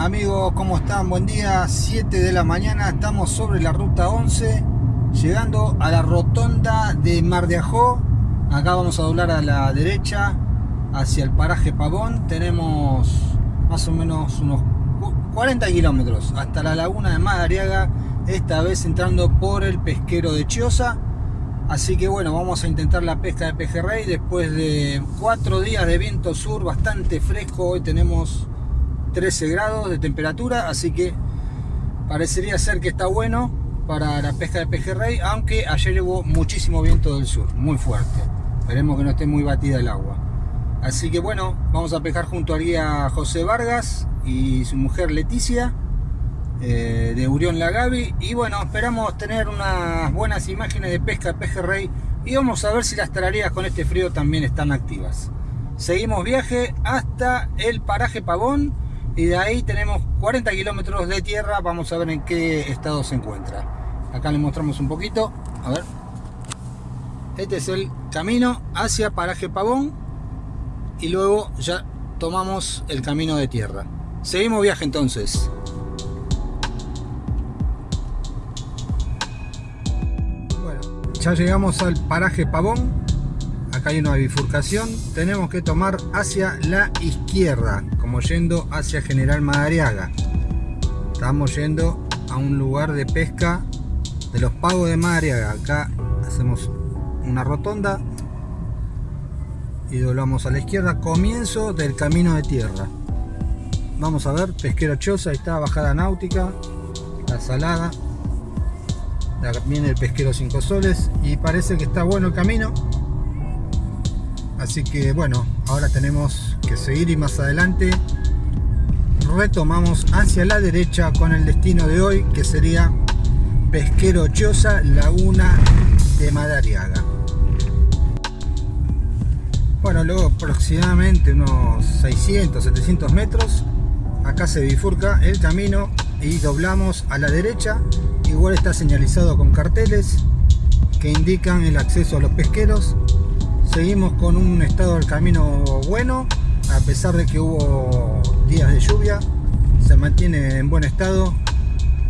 amigos? ¿Cómo están? Buen día, 7 de la mañana, estamos sobre la ruta 11, llegando a la rotonda de Mar de Ajó. Acá vamos a doblar a la derecha hacia el paraje Pavón. Tenemos más o menos unos 40 kilómetros hasta la laguna de Madariaga, esta vez entrando por el pesquero de Chiosa. Así que bueno, vamos a intentar la pesca de pejerrey después de cuatro días de viento sur bastante fresco. Hoy tenemos 13 grados de temperatura, así que parecería ser que está bueno para la pesca de pejerrey, aunque ayer hubo muchísimo viento del sur, muy fuerte. Esperemos que no esté muy batida el agua. Así que bueno, vamos a pescar junto al guía José Vargas y su mujer Leticia eh, de Urión Lagavi. Y bueno, esperamos tener unas buenas imágenes de pesca de pejerrey y vamos a ver si las tararías con este frío también están activas. Seguimos viaje hasta el paraje Pavón y de ahí tenemos 40 kilómetros de tierra vamos a ver en qué estado se encuentra. Acá le mostramos un poquito a ver. Este es el camino hacia paraje pavón y luego ya tomamos el camino de tierra. Seguimos viaje entonces. Bueno ya llegamos al paraje pavón acá hay una bifurcación tenemos que tomar hacia la izquierda como yendo hacia General Madariaga. Estamos yendo a un lugar de pesca de los pagos de Madariaga. Acá hacemos una rotonda y doblamos a la izquierda. Comienzo del camino de tierra. Vamos a ver, pesquero Choza, ahí está, bajada náutica, la salada. Viene el pesquero 5 soles y parece que está bueno el camino. Así que bueno, ahora tenemos que seguir y más adelante retomamos hacia la derecha con el destino de hoy que sería Pesquero Chosa, Laguna de Madariaga. Bueno, luego aproximadamente unos 600, 700 metros, acá se bifurca el camino y doblamos a la derecha. Igual está señalizado con carteles que indican el acceso a los pesqueros Seguimos con un estado del camino bueno, a pesar de que hubo días de lluvia, se mantiene en buen estado,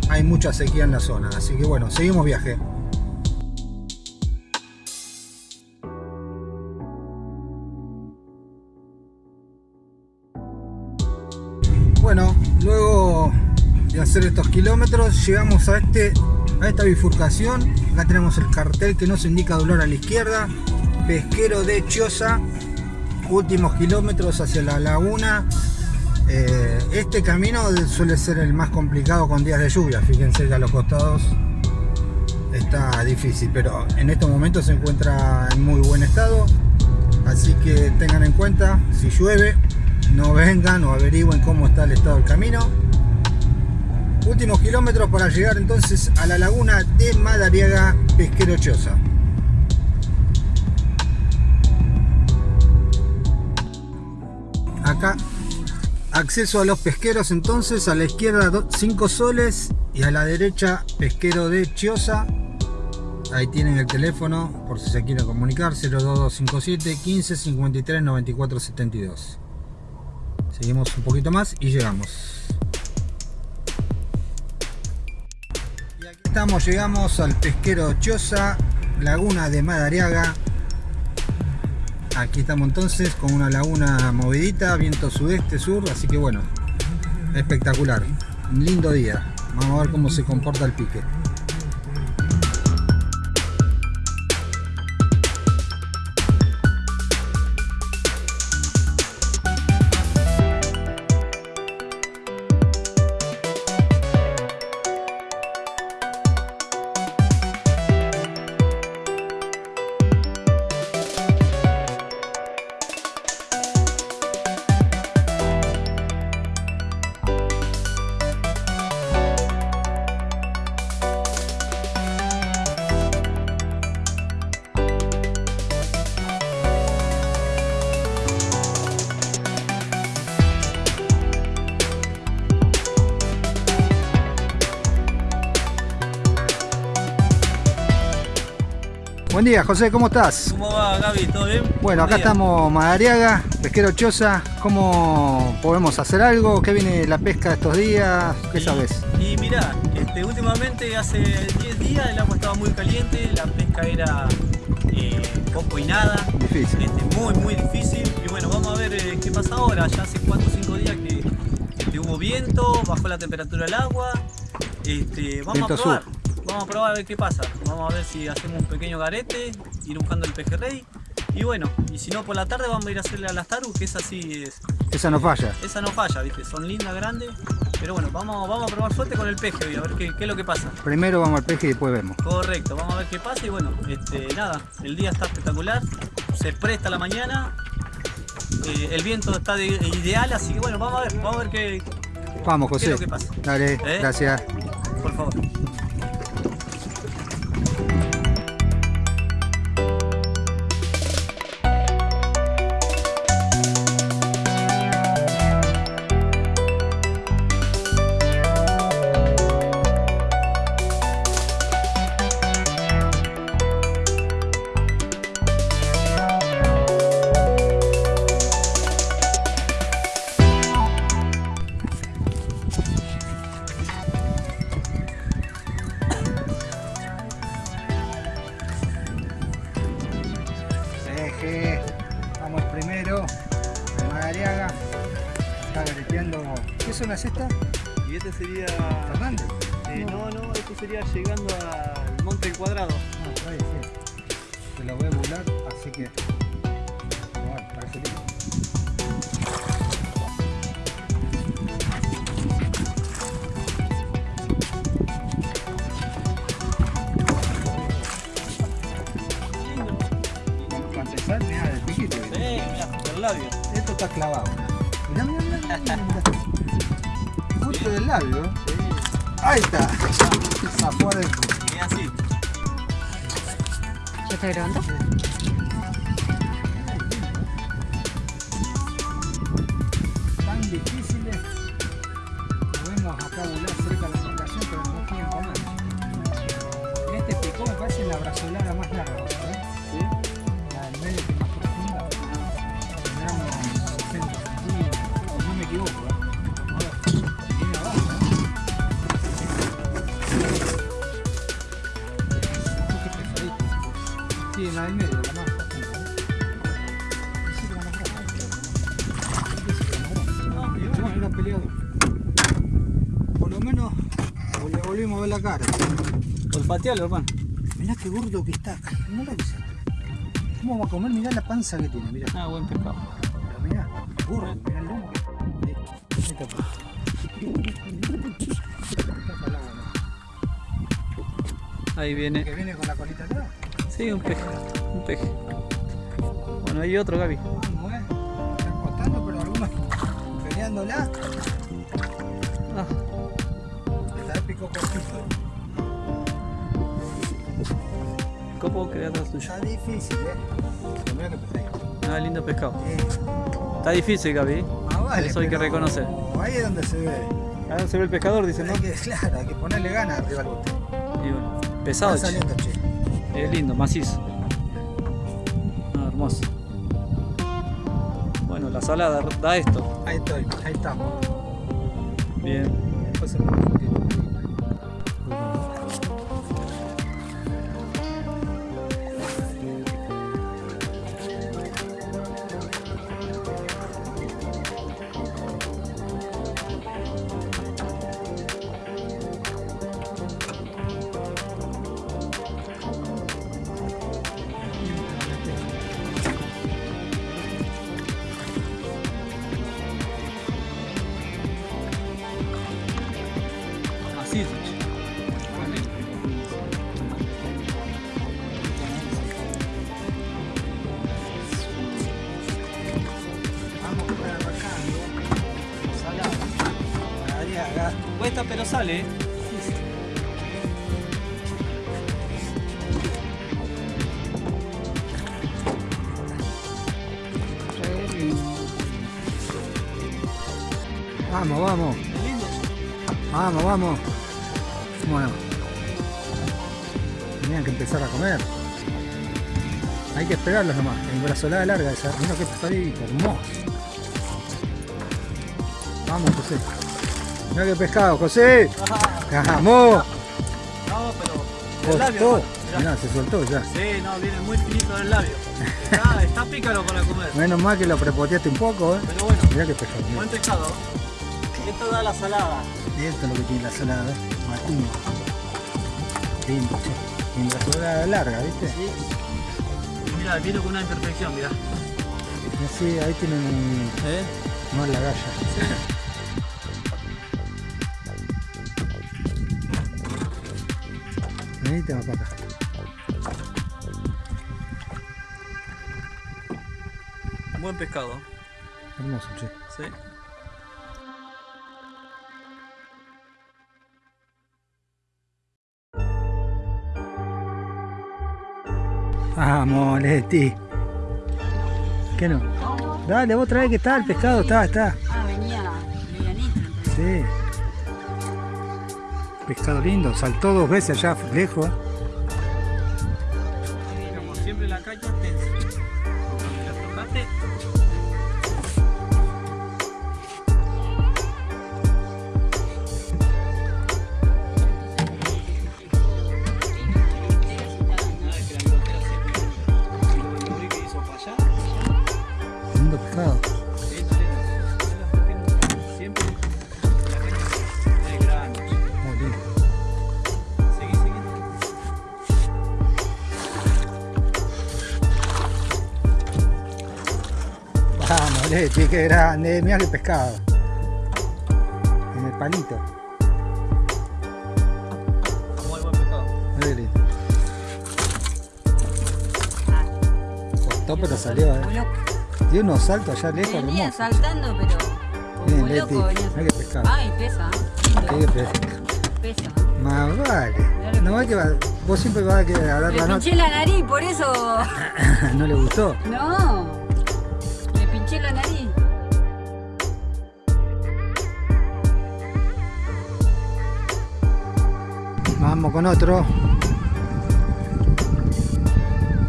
hay mucha sequía en la zona, así que bueno, seguimos viaje. Bueno, luego de hacer estos kilómetros llegamos a, este, a esta bifurcación, acá tenemos el cartel que nos indica dolor a la izquierda, pesquero de Chiosa, últimos kilómetros hacia la laguna. Eh, este camino suele ser el más complicado con días de lluvia, fíjense que a los costados está difícil, pero en estos momentos se encuentra en muy buen estado, así que tengan en cuenta, si llueve, no vengan o averigüen cómo está el estado del camino. Últimos kilómetros para llegar entonces a la laguna de Madariaga Pesquero Chosa. Acceso a los pesqueros entonces a la izquierda 5 soles y a la derecha pesquero de Chiosa. Ahí tienen el teléfono por si se quieren comunicar 02257 15 53 94 72 seguimos un poquito más y llegamos. Y aquí estamos llegamos al pesquero Chiosa laguna de Madariaga Aquí estamos entonces con una laguna movidita, viento sudeste, sur, así que bueno, espectacular. Un lindo día. Vamos a ver cómo se comporta el pique. Buen día, José, ¿cómo estás? ¿Cómo va, Gaby? ¿Todo bien? Bueno, acá estamos Madariaga, pesquero Choza. ¿Cómo podemos hacer algo? ¿Qué viene la pesca estos días? ¿Qué y, sabes? Y mirá, este, últimamente hace 10 días el agua estaba muy caliente, la pesca era eh, poco y nada. Difícil. Este, muy, muy difícil. Y bueno, vamos a ver eh, qué pasa ahora. Ya hace 4 o 5 días que, hubo viento, bajó la temperatura del agua. Este, vamos viento a probar. sur. Vamos a probar a ver qué pasa. Vamos a ver si hacemos un pequeño garete, ir buscando el pejerrey. Y bueno, y si no por la tarde vamos a ir a hacerle a las taru, que esa sí es. Esa no falla. Esa no falla, viste, son lindas, grandes. Pero bueno, vamos, vamos a probar suerte con el peje hoy, a ver qué, qué, es lo que pasa. Primero vamos al peje y después vemos. Correcto, vamos a ver qué pasa y bueno, este, nada, el día está espectacular, se presta la mañana, eh, el viento está de, ideal, así que bueno, vamos a ver, vamos a ver qué, vamos, José. qué es lo que pasa. Dale, ¿Eh? gracias. Por favor. Está gareteando. ¿Qué zona es esta? Y este sería... Fernández. Eh, no, no, esto sería llegando al Monte del Cuadrado. Ah, por ahí, sí. Te lo voy a burlar, así que. Bueno, parece lindo. Para empezar, mirá, el piquito. Sí, mirá, el labio. Esto está clavado. Justo del labio. Sí, Ahí está. Zafó adentro. mirá así. ¿Ya está grabando? tan difíciles lo vemos acá volar olfatealo, hermano. Mirá qué gordo que está. Mirá que se- ¿Cómo va a comer? Mirá la panza que tiene, mirá. Ah, buen pescado. Pero mirá, gordo, mirá el lomo. Ahí, ¿no? viene. Que viene con la colita atrás. Sí, un peje. Un peje. Bueno, hay otro, Gaby. ¿Cómo es? Están costando, pero algunos peleándola. Ah, Está épico cortito. Atrás tuyo. Está difícil, eh. Que pesado. Ah, lindo pescado. Eh, Está difícil, Gaby. ¿eh? Ah, vale, Eso hay que reconocer. Ahí es donde se ve. Ahora se ve el pescador, dice, ¿no? Hay que, claro, hay que ponerle ganas arriba al bote. Y bueno, pesado, che. saliendo, che. Es lindo, macizo. Ah, hermoso. Bueno, la salada da esto. Ahí estoy, ahí estamos. Bien. Después se Cuesta, pero sale. Vamos, vamos. Vamos, vamos. Bueno. Tenían que empezar a comer. Hay que esperarlos nomás. En brazolada larga esa. Mira que pescadito, hermoso. Vamos, José. Mira qué pescado, José. Vamos. No, pero. El labio, mirá. Mirá, se soltó ya. Sí, no, viene muy finito del labio. Está, está pícaro para comer. Menos mal que lo prepoteaste un poco, eh. Pero bueno, Mirá qué pescado. mirá. buen pescado. Esto da la salada. Y esto es lo que tiene la salada, ¿eh? Martín. Lindo, che. Y la salada larga, ¿viste? Sí. Mira, viene con una imperfección, mira. Y así, ahí tienen un... ¿Eh? No la galla. Venite más para acá. Buen pescado. Hermoso, che. Sí. Vamos, Leti. ¿Qué no? Dale, vos trae que está el pescado, está, está. Ah, venía medianito. Sí. Pescado lindo, saltó dos veces allá lejos. Como siempre la caña tensa. Vamos, Leti, qué grande. Mira qué pescado. En el palito. Muy buen pescado. Muy lindo. Costó, pero salió, eh. Dio unos saltos allá lejos, Venía hermoso. saltando, pero. Bien, Como Leti. loco. Mira qué pescado. Ay, pesa. Qué pescado. Pesa. Más vale. No va que va, vos siempre vas a querer Le la nota. pinché la nariz, por eso. no le gustó. No. Con otro.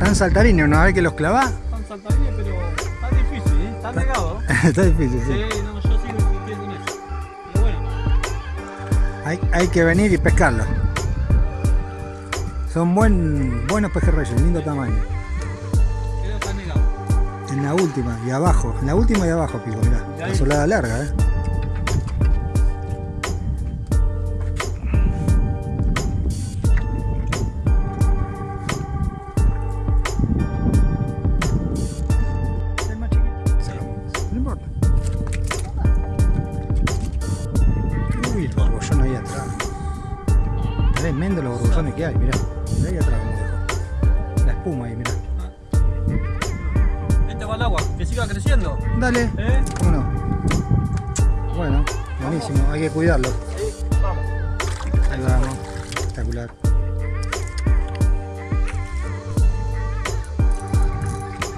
Tan saltarines, ¿no? A ver que los clavás. Están saltarines, pero está difícil, ¿eh? Está pegado. Está difícil, Sí, sí. no, yo sigo insistiendo en eso. Pero bueno, Hay, hay que venir y pescarlos. Son buen, buenos pejerreyes, lindo tamaño. En la última y abajo, en la última y abajo, pico, mirá. La solada larga, eh. Dale, ¿Eh? ¿cómo no? Bueno, buenísimo, hay que cuidarlo. Sí, vamos. Ahí vamos, espectacular.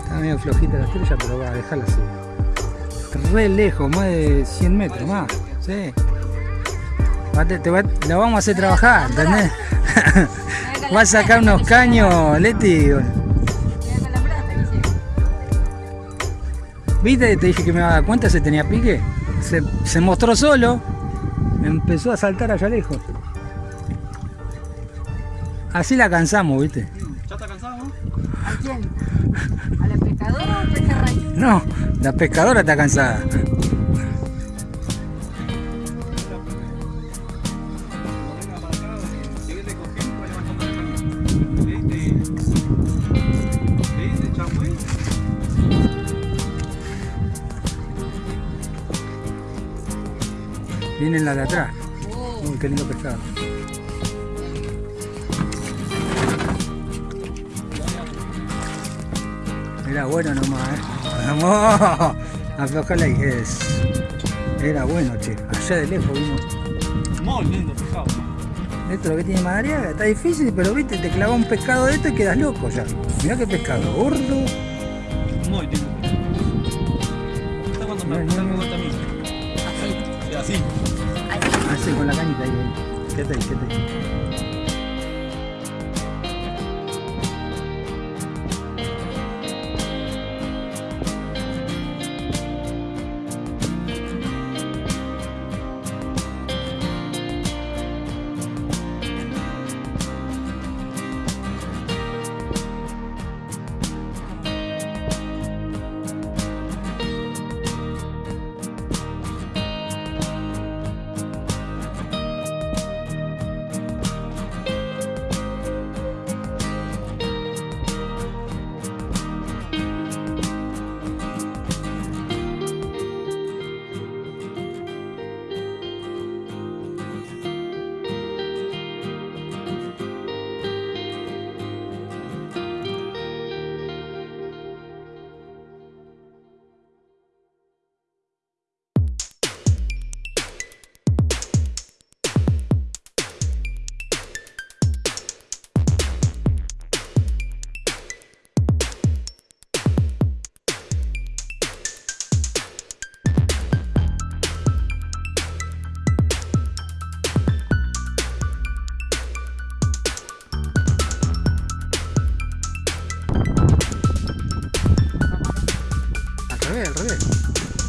Está medio flojita la estrella, pero va a dejarla así. Re lejos, más de 100 metros más. Sí. Va- te- te va- la vamos a hacer trabajar, ¿entendés? Va a sacar unos caños, Leti. ¿Viste? Te dije que me iba a dar cuenta, se tenía pique. Se, se mostró solo. Empezó a saltar allá lejos. Así la cansamos, ¿viste? ¿Ya está cansado? no? ¿A quién? ¿A la pescadora o al pejerrey? No, la pescadora está cansada. Vienen la de atrás. Oh, Uy, qué lindo pescado. Era bueno nomás, ¿eh? Vamos, aflojala ahí. Es. Era bueno, che. Allá de lejos vino. Muy lindo pescado. Esto es lo que tiene Madariaga. Está difícil, pero viste, te clava un pescado de esto y quedas loco ya. Mirá qué pescado. Gordo. Muy lindo. Está cuando me Bien, gusta bien, me bien. gusta a mí. así. Sí, con la cañita ahí. Quédate ahí, quédate ahí.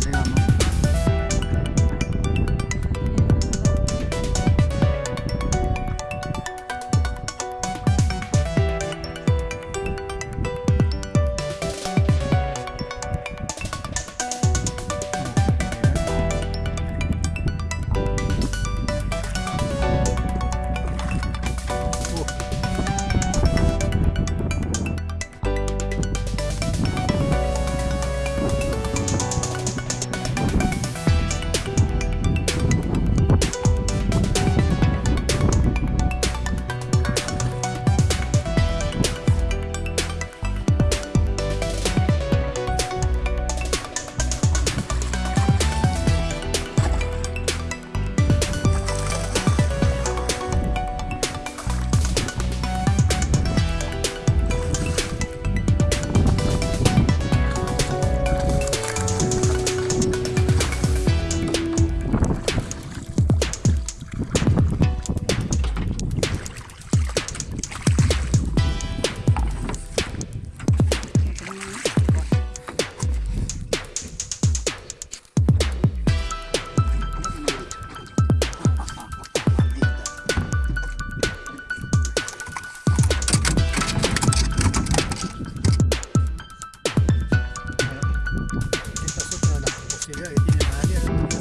내가 뭐. 粉丝朋友呢，我是热爱音乐，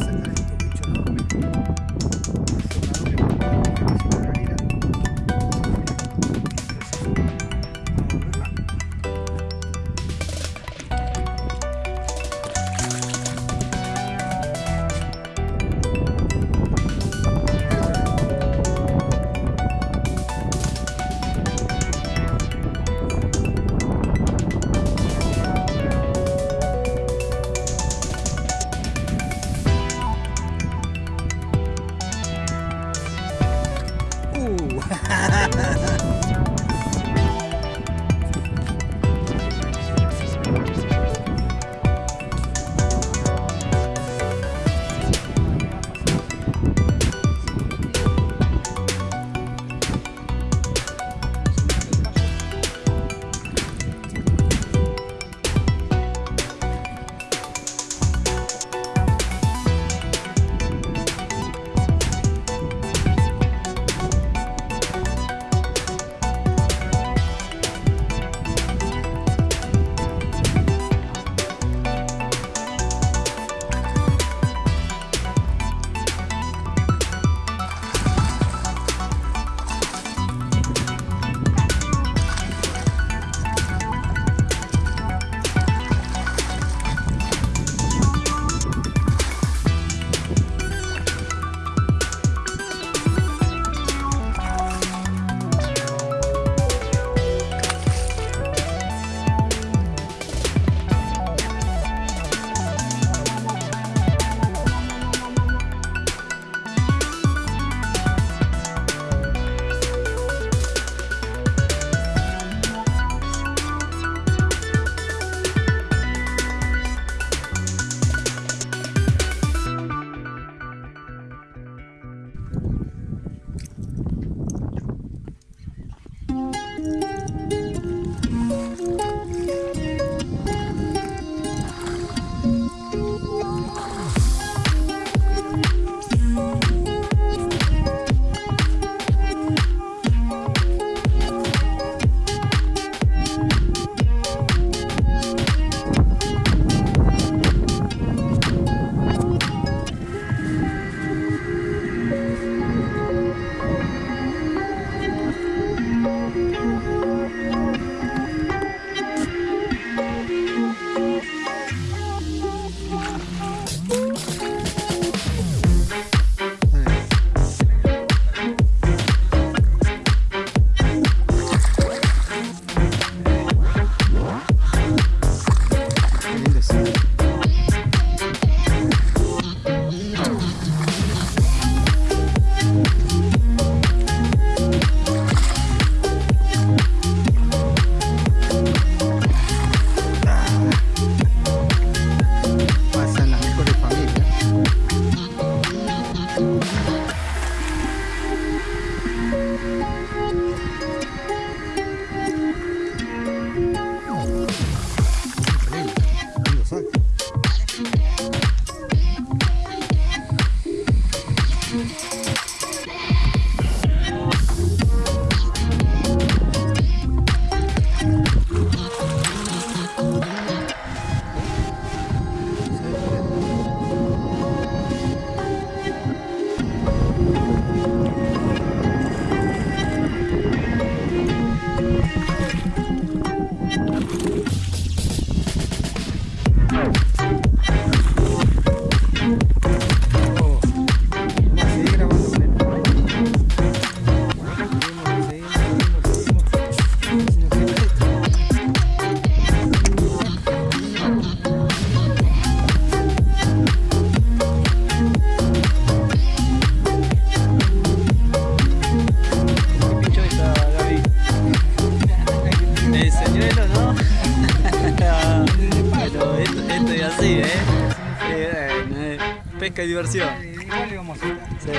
Eh, eh, pesca y diversión. Igual íbamos a Sí.